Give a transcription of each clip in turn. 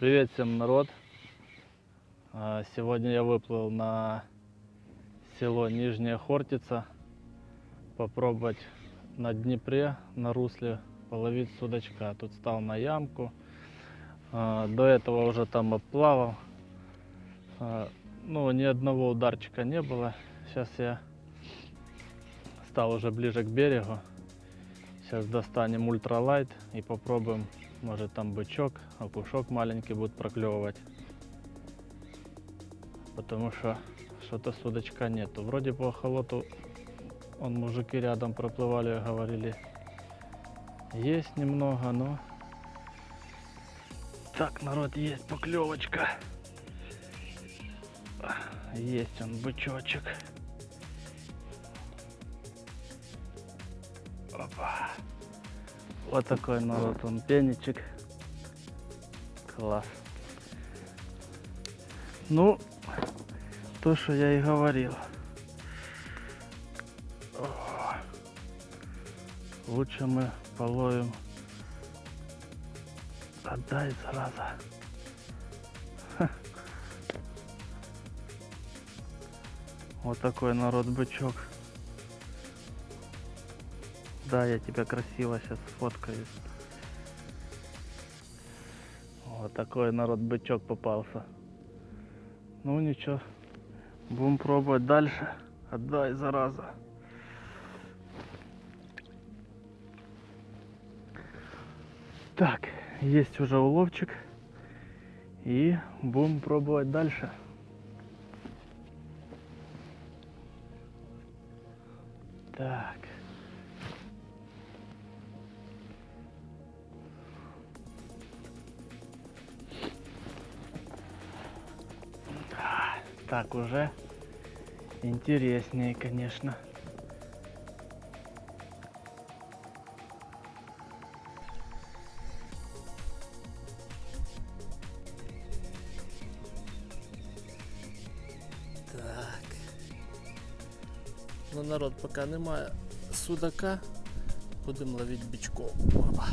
Привет всем, народ! А, Сегодня я выплыл на село Нижняя Хортица попробовать на Днепре, на русле половить судачка. Тут стал на ямку. А, До этого уже там обплавал. А, Ну, ни одного ударчика не было. Сейчас я стал уже ближе к берегу. Сейчас достанем ультралайт и попробуем, может там бычок, опушок маленький будет проклевывать. Потому что что-то судочка нету. Вроде по охолоту, он мужики рядом проплывали, говорили, есть немного, но... Так, народ, есть поклевочка. Есть он, бычочек. Опа. Вот такой народ, он пенечек. Класс. Ну, то, что я и говорил. О, Лучше мы половим. Отдай, зараза. Ха. Вот такой народ бычок. Да, я тебя красиво сейчас сфоткаю. Вот такой народ бычок попался. Ну ничего, будем пробовать дальше. Отдай, зараза. Так, есть уже уловчик. И будем пробовать дальше. Так. Так уже интереснее, конечно. Так. Ну, народ, поки немає судака, будемо ловити бичков. Опа.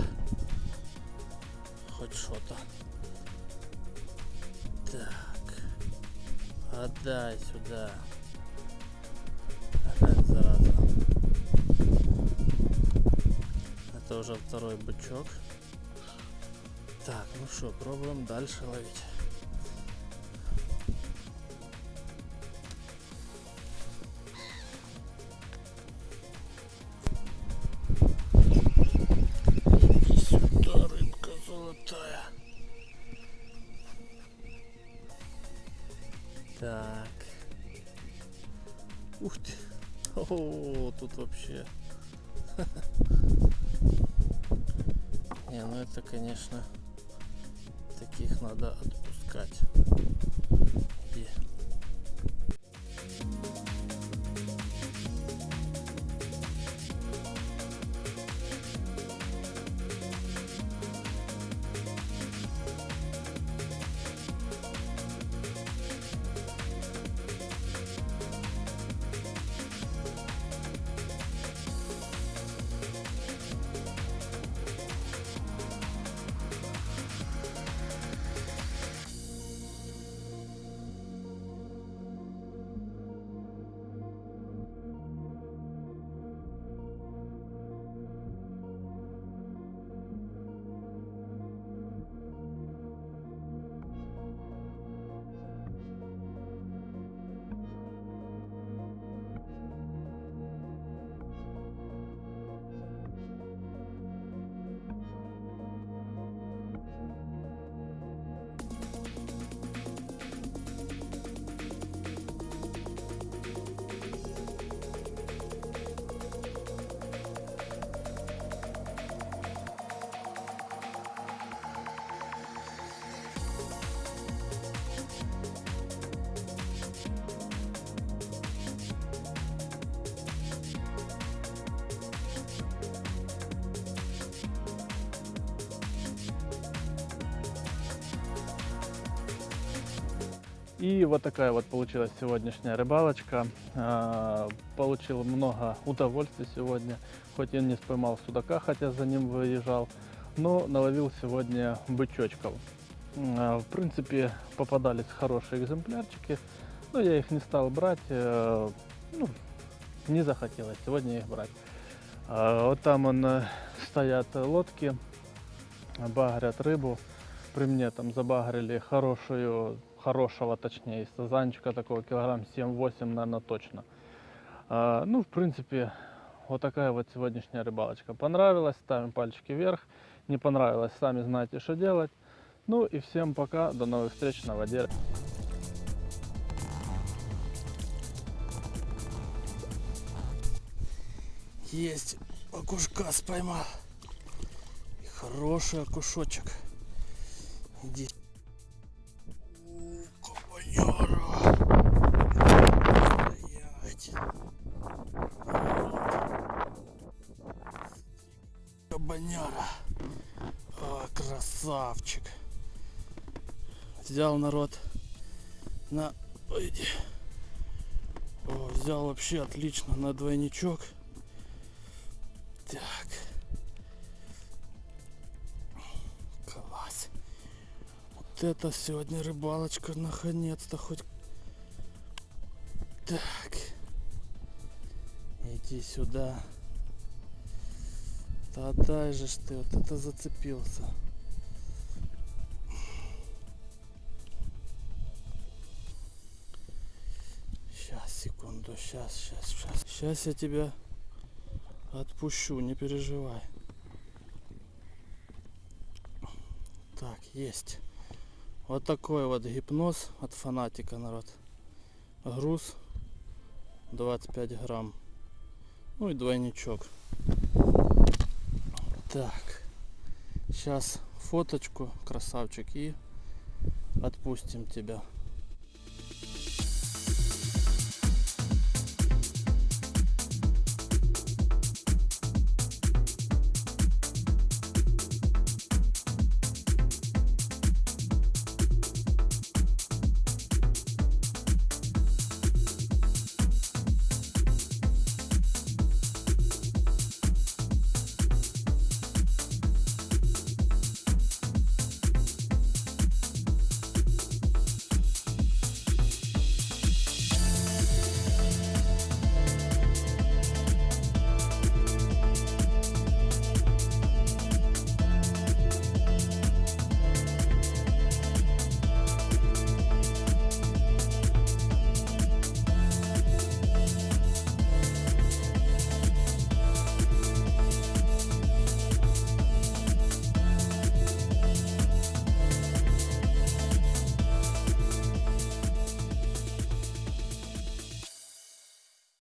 Хоч що-то. Так. Отдай сюда. Опять зараза. Это уже второй бычок. Так, ну что, пробуем дальше ловить. Так. Ух ты. О, тут вообще. Не, ну это, конечно, таких надо отпускать. Иди. И вот такая вот получилась сегодняшняя рыбалочка. А, Получил много удовольствия сегодня. Хоть я не споймал судака, хотя за ним выезжал, но наловил сегодня бычочков. М, В принципе, попадались хорошие экземплярчики, но я их не стал брать, э, ну, не захотелось сегодня их брать. А Вот там он, э, стоят лодки, багрят рыбу. При мне там забагрили хорошую, хорошего точнее, сазанчика такого килограмм 7-8, наверное, точно. А, Ну, в принципе, вот такая вот сегодняшняя рыбалочка. Понравилась, ставим пальчики вверх. Не понравилось, сами знаете, что делать. Ну и всем пока, до новых встреч на воде. Есть окушка споймал. И хороший окушочек. Иди. Красавчик. Взял народ на... Ой. О, взял вообще отлично на двойничок. Так. Класс. Вот это сегодня рыбалочка наконец-то хоть. Так. Иди сюда. Да дай же ты, вот это зацепился. Сейчас, секунду, сейчас, сейчас, сейчас. Сейчас я тебя Отпущу, не переживай. Так, есть. Вот такой вот гипноз от фанатика, народ. Груз 25 грамм. Ну и двойничок. Так. Сейчас фоточку, красавчик, и отпустим тебя.